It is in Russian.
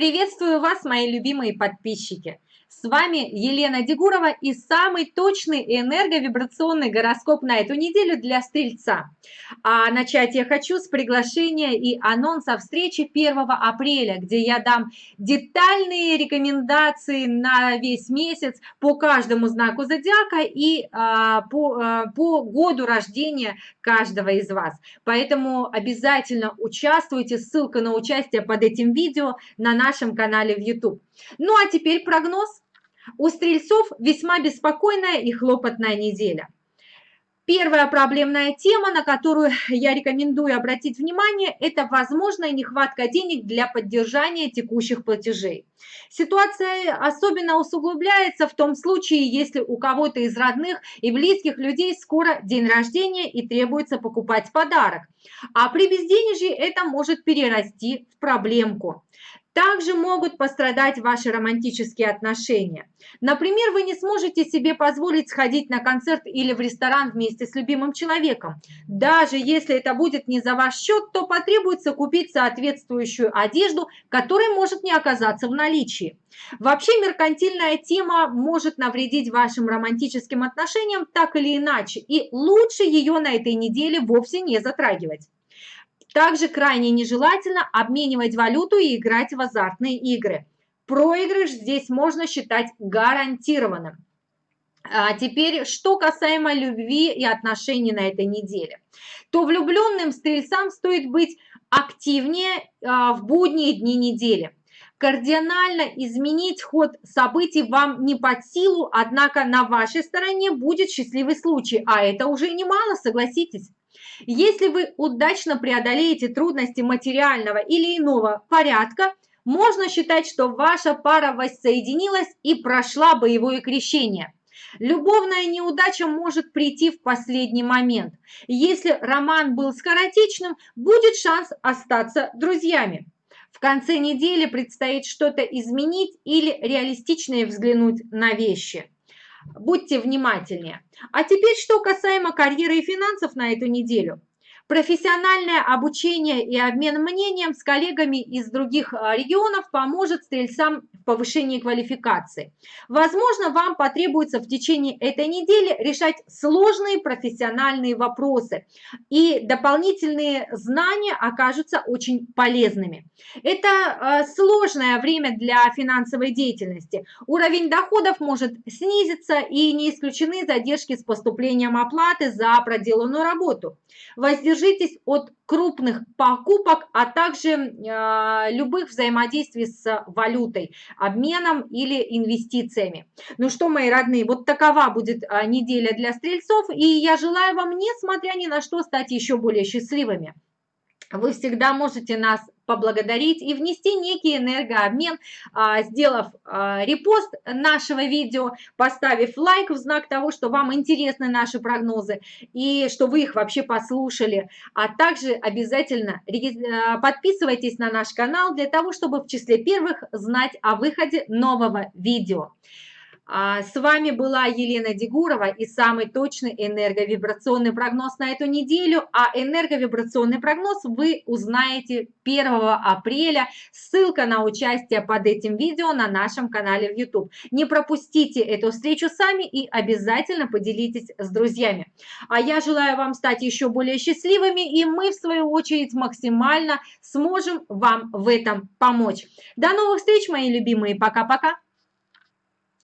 Приветствую вас, мои любимые подписчики! С вами Елена Дегурова и самый точный энерговибрационный гороскоп на эту неделю для Стрельца. А начать я хочу с приглашения и анонса встречи 1 апреля, где я дам детальные рекомендации на весь месяц по каждому знаку зодиака и а, по, а, по году рождения каждого из вас. Поэтому обязательно участвуйте, ссылка на участие под этим видео на нашем канале в YouTube. Ну а теперь прогноз. У стрельцов весьма беспокойная и хлопотная неделя. Первая проблемная тема, на которую я рекомендую обратить внимание, это возможная нехватка денег для поддержания текущих платежей. Ситуация особенно усугубляется в том случае, если у кого-то из родных и близких людей скоро день рождения и требуется покупать подарок. А при безденежье это может перерасти в проблемку. Также могут пострадать ваши романтические отношения. Например, вы не сможете себе позволить сходить на концерт или в ресторан вместе с любимым человеком. Даже если это будет не за ваш счет, то потребуется купить соответствующую одежду, которая может не оказаться в наличии. Вообще меркантильная тема может навредить вашим романтическим отношениям так или иначе, и лучше ее на этой неделе вовсе не затрагивать. Также крайне нежелательно обменивать валюту и играть в азартные игры. Проигрыш здесь можно считать гарантированным. А теперь, что касаемо любви и отношений на этой неделе, то влюбленным стрельцам стоит быть активнее а, в будние дни недели. Кардинально изменить ход событий вам не под силу, однако на вашей стороне будет счастливый случай, а это уже немало, согласитесь. Если вы удачно преодолеете трудности материального или иного порядка, можно считать, что ваша пара воссоединилась и прошла боевое крещение. Любовная неудача может прийти в последний момент. Если роман был скоротечным, будет шанс остаться друзьями. В конце недели предстоит что-то изменить или реалистичнее взглянуть на вещи. Будьте внимательнее. А теперь, что касаемо карьеры и финансов на эту неделю. Профессиональное обучение и обмен мнением с коллегами из других а, регионов поможет стрельцам в повышении квалификации. Возможно, вам потребуется в течение этой недели решать сложные профессиональные вопросы, и дополнительные знания окажутся очень полезными. Это а, сложное время для финансовой деятельности. Уровень доходов может снизиться, и не исключены задержки с поступлением оплаты за проделанную работу. Воздержание Воздержитесь от крупных покупок, а также э, любых взаимодействий с валютой, обменом или инвестициями. Ну что, мои родные, вот такова будет э, неделя для стрельцов, и я желаю вам, несмотря ни на что, стать еще более счастливыми. Вы всегда можете нас поблагодарить и внести некий энергообмен, а, сделав а, репост нашего видео, поставив лайк в знак того, что вам интересны наши прогнозы и что вы их вообще послушали. А также обязательно а, подписывайтесь на наш канал для того, чтобы в числе первых знать о выходе нового видео. А, с вами была Елена Дегурова и самый точный энерговибрационный прогноз на эту неделю. А энерговибрационный прогноз вы узнаете 1 апреля. Ссылка на участие под этим видео на нашем канале в YouTube. Не пропустите эту встречу сами и обязательно поделитесь с друзьями. А я желаю вам стать еще более счастливыми, и мы, в свою очередь, максимально сможем вам в этом помочь. До новых встреч, мои любимые. Пока-пока.